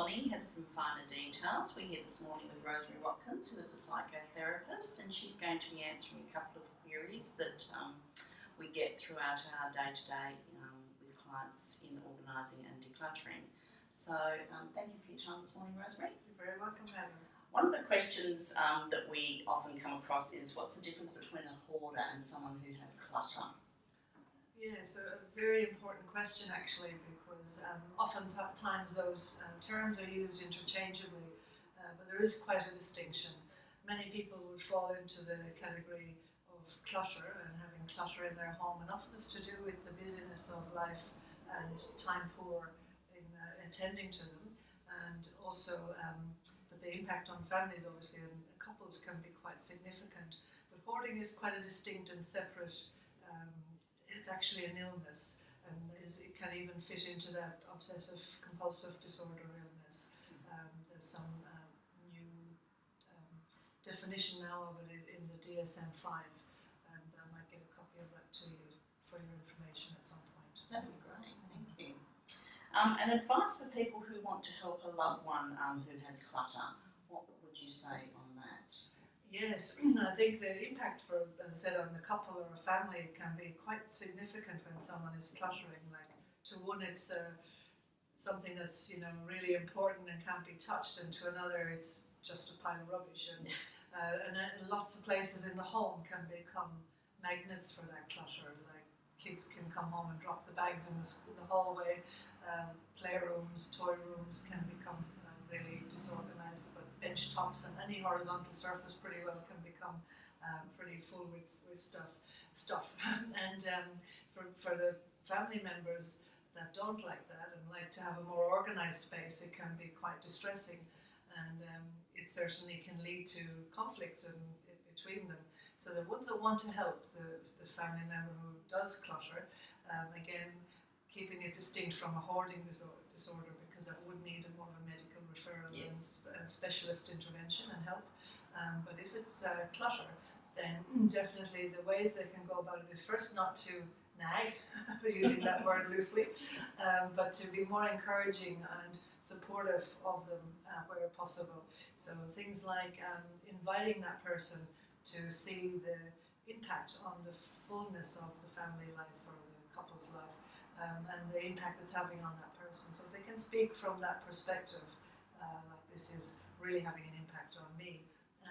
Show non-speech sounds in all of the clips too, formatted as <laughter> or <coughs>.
morning, Heather from Finer Details. We're here this morning with Rosemary Watkins, who is a psychotherapist, and she's going to be answering a couple of queries that um, we get throughout our day to day with clients in organising and decluttering. So, um, thank you for your time this morning, Rosemary. You're very welcome, Heather. One of the questions um, that we often come across is what's the difference between a hoarder and someone who has clutter? Yes, a very important question actually, because um, oftentimes those uh, terms are used interchangeably, uh, but there is quite a distinction. Many people would fall into the category of clutter and having clutter in their home, and often it's to do with the busyness of life and time poor in uh, attending to them, and also um, but the impact on families obviously and couples can be quite significant. But hoarding is quite a distinct and separate um, it's actually an illness and is, it can even fit into that obsessive compulsive disorder illness. Um, there's some uh, new um, definition now of it in the DSM-5 and I might get a copy of that to you for your information at some point. That'd be great, thank you. Um, and advice for people who want to help a loved one um, who has clutter, what would you say on that? Yes, <clears throat> I think the impact for, as I said, on a couple or a family can be quite significant when someone is cluttering. Like to one, it's uh, something that's you know really important and can't be touched, and to another, it's just a pile of rubbish. And <laughs> uh, and then lots of places in the home can become magnets for that clutter. Like kids can come home and drop the bags in the, the hallway. Um, playrooms, toy rooms can become really disorganized but bench tops and any horizontal surface pretty well can become um, pretty full with, with stuff. stuff. <laughs> and um, for, for the family members that don't like that and like to have a more organized space, it can be quite distressing. And um, it certainly can lead to conflict between them. So the ones that want to help the, the family member who does clutter, um, again, keeping it distinct from a hoarding disorder, disorder because that would need a more of a medical referral yes. and specialist intervention and help. Um, but if it's uh, clutter, then definitely the ways they can go about it is first not to nag, <laughs> using that word loosely, um, but to be more encouraging and supportive of them uh, where possible. So things like um, inviting that person to see the impact on the fullness of the family life or the couple's life um, and the impact it's having on that person. So they can speak from that perspective, uh, like this is really having an impact on me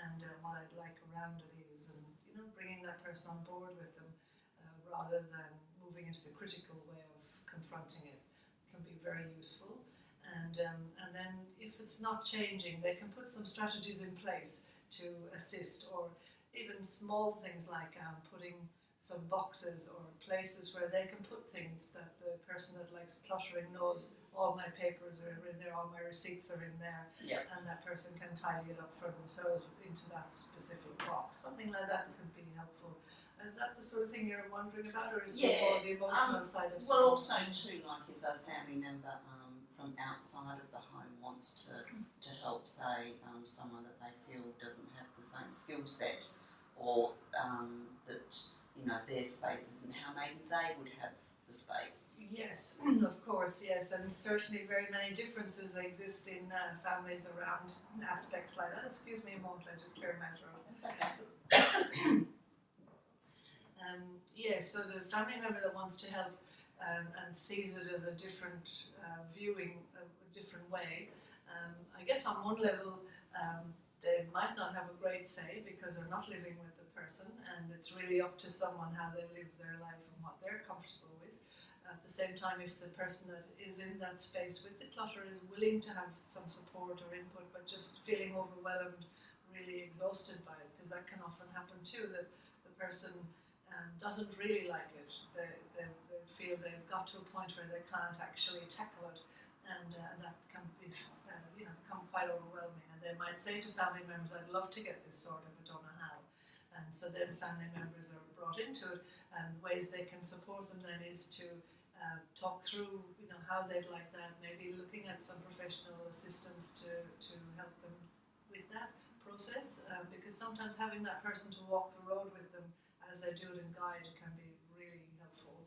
and uh, what I'd like around it is, and you know, bringing that person on board with them uh, rather than moving into the critical way of confronting it can be very useful. And, um, and then if it's not changing, they can put some strategies in place to assist or even small things like um, putting some boxes or places where they can put things that the person that likes cluttering knows all my papers are in there, all my receipts are in there, yep. and that person can tidy it up for themselves into that specific box. Something like that could be helpful. Is that the sort of thing you're wondering about, or is yeah, it more the emotional um, side of Well, also too, like if a family member um, from outside of the home wants to to help, say, um, someone that they feel doesn't have the same skill set, or um, that know, their spaces and how maybe they would have the space. Yes, <clears throat> of course, yes, and certainly very many differences exist in uh, families around aspects like that. Excuse me a moment, I just clear my throat. That's okay. <coughs> um, yeah, so the family member that wants to help um, and sees it as a different uh, viewing, a, a, different way, um, I guess on one level um, they might not have a great say because they're not living with the person and it's really up to someone how they live their life and what they're comfortable with. At the same time, if the person that is in that space with the clutter is willing to have some support or input but just feeling overwhelmed, really exhausted by it, because that can often happen too, that the person um, doesn't really like it. They, they, they, feel they've got to a point where they can't actually tackle it and uh, that can be, uh, you know, become quite overwhelming. And they might say to family members, I'd love to get this sorted, but don't know how. And so then family members are brought into it, and ways they can support them then is to uh, talk through, you know, how they'd like that. Maybe looking at some professional assistance to to help them with that process, uh, because sometimes having that person to walk the road with them as they do it and guide can be really helpful.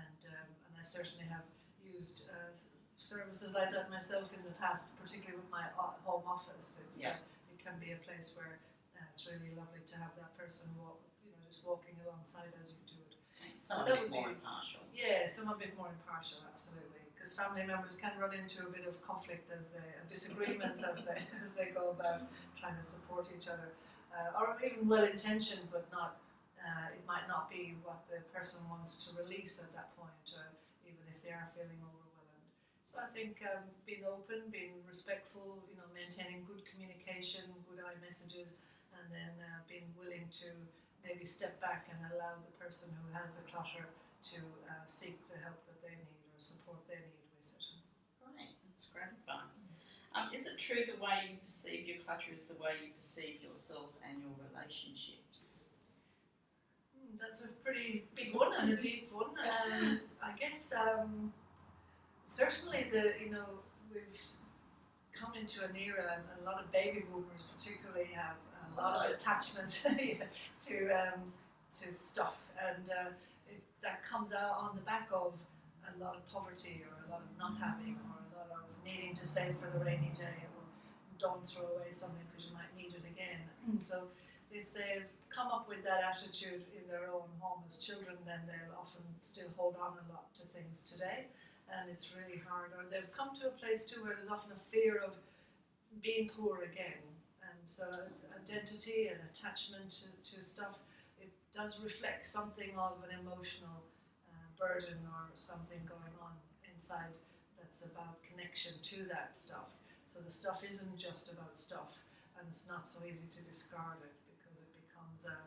And um, and I certainly have used uh, services like that myself in the past, particularly with my home office. It's, Yeah. uh, it can be a place where uh, it's really lovely to have that person walk, you know, just walking alongside as you do it. Someone that a bit more be- impartial. Yeah, some a bit more impartial, absolutely, because family members can run into a bit of conflict as they and disagreements as they <laughs> as they go about trying to support each other, uh, or even well intentioned, but not. Uh, it might not be what the person wants to release at that point, uh, even if they are feeling overwhelmed. So I think um, being open, being respectful, you know, maintaining good communication, good I messages, and then uh, being willing to maybe step back and allow the person who has the clutter to uh, seek the help that they need or support they need with it. Great, that's great advice. Um, is it true the way you perceive your clutter is the way you perceive yourself and your relationships? Hmm, that's a pretty big one and a deep one. Um, I guess um, certainly the you know we've come into an era, and a lot of baby boomers particularly have a lot of attachment <laughs> to um, to stuff, and uh, it, that comes out on the back of a lot of poverty or a lot of not having or a lot of needing to save for the rainy day or don't throw away something because you might need it again. so if they've come up with that attitude in their own home as children, then they'll often still hold on a lot to things today, and it's really hard. Or they've come to a place too where there's often a fear of being poor again, and so identity and attachment to, to stuff it does reflect something of an emotional uh, burden or something going on inside that's about connection to that stuff. So the stuff isn't just about stuff, and it's not so easy to discard it because it becomes a,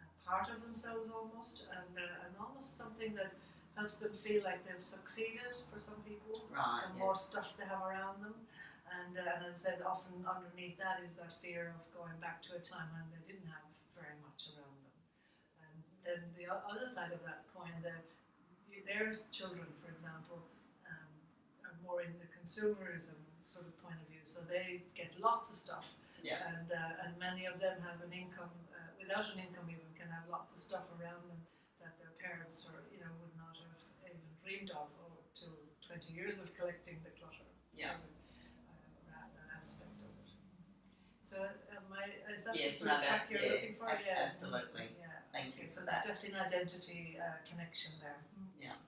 a part of themselves almost, and, uh, and almost something that helps them feel like they've succeeded for some people. Right, The more stuff they have around them, and, uh, and as I said, often underneath that is that fear of going back to a time when they didn't have very much around them. And then the other side of that coin, the, there's children, for example, um, are more in the consumerism sort of point of view, so they get lots of stuff, Yeah. and uh, and many of them have an income uh, without an income even can have lots of stuff around them that their parents or you know would not have even dreamed of or to 20 years of collecting the clutter. Yeah. Sort of, uh, aspect of it. So am I, is that Yes, the sort of track you're yeah, looking for? ab- yeah. absolutely. Yeah. Thank Okay, you so for that. definitely an identity uh, connection there. Yeah,